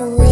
rain.